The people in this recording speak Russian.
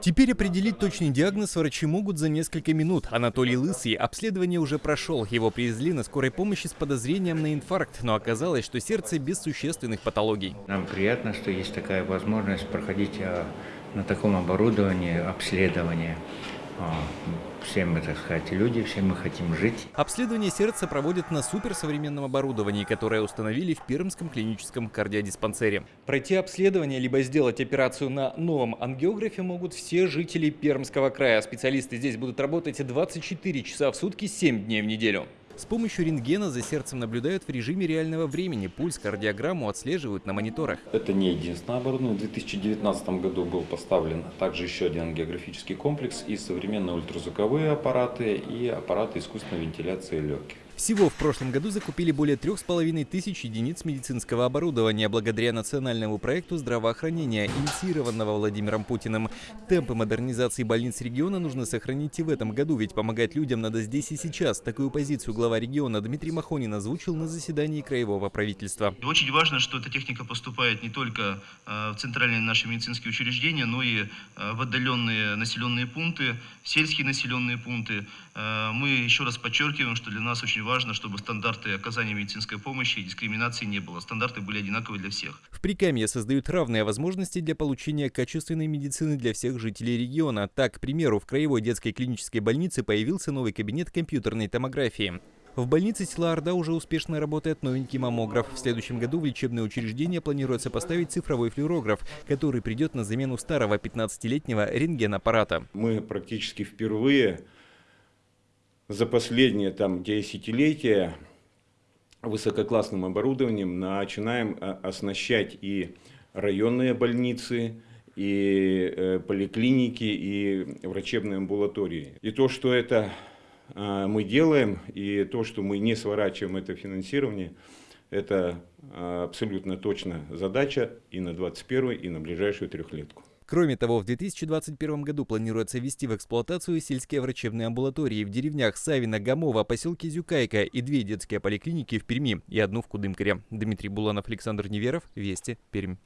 Теперь определить точный диагноз врачи могут за несколько минут. Анатолий Лысый обследование уже прошел. Его привезли на скорой помощи с подозрением на инфаркт, но оказалось, что сердце без существенных патологий. Нам приятно, что есть такая возможность проходить а, на таком оборудовании обследование. А, все мы, так сказать, люди, все мы хотим жить. Обследование сердца проводят на суперсовременном оборудовании, которое установили в Пермском клиническом кардиодиспансере. Пройти обследование либо сделать операцию на новом ангиографе могут все жители Пермского края. Специалисты здесь будут работать 24 часа в сутки, 7 дней в неделю. С помощью рентгена за сердцем наблюдают в режиме реального времени. Пульс, кардиограмму отслеживают на мониторах. Это не единственное оборудование. В 2019 году был поставлен также еще один ангиографический комплекс и современные ультразвуковые аппараты и аппараты искусственной вентиляции легких. Всего в прошлом году закупили более трех с половиной тысяч единиц медицинского оборудования благодаря национальному проекту здравоохранения, инициированного Владимиром Путиным. Темпы модернизации больниц региона нужно сохранить и в этом году, ведь помогать людям надо здесь и сейчас. Такую позицию глава региона Дмитрий Махонин озвучил на заседании краевого правительства. Очень важно, что эта техника поступает не только э, в центральные наши медицинские учреждения, но и э, в отдаленные населенные пункты, сельские населенные пункты. Э, мы еще раз подчеркиваем, что для нас очень важно, чтобы стандарты оказания медицинской помощи и дискриминации не было. Стандарты были одинаковые для всех. В Прикамье создают равные возможности для получения качественной медицины для всех жителей региона. Так, к примеру, в Краевой детской клинической больнице появился новый кабинет компьютерной томографии. В больнице села Орда уже успешно работает новенький маммограф. В следующем году в лечебное учреждение планируется поставить цифровой флюорограф, который придет на замену старого 15-летнего рентгенаппарата. Мы практически впервые за последние там десятилетия высококлассным оборудованием начинаем э, оснащать и районные больницы, и э, поликлиники, и врачебные амбулатории. И то, что это э, мы делаем, и то, что мы не сворачиваем это финансирование, это абсолютно точно задача и на 21 и на ближайшую трехлетку. Кроме того, в 2021 году планируется ввести в эксплуатацию сельские врачебные амбулатории в деревнях Савина, Гамова, поселке Зюкайка и две детские поликлиники в Перми и одну в Кудымкаре. Дмитрий Буланов, Александр Неверов, Вести, Пермь.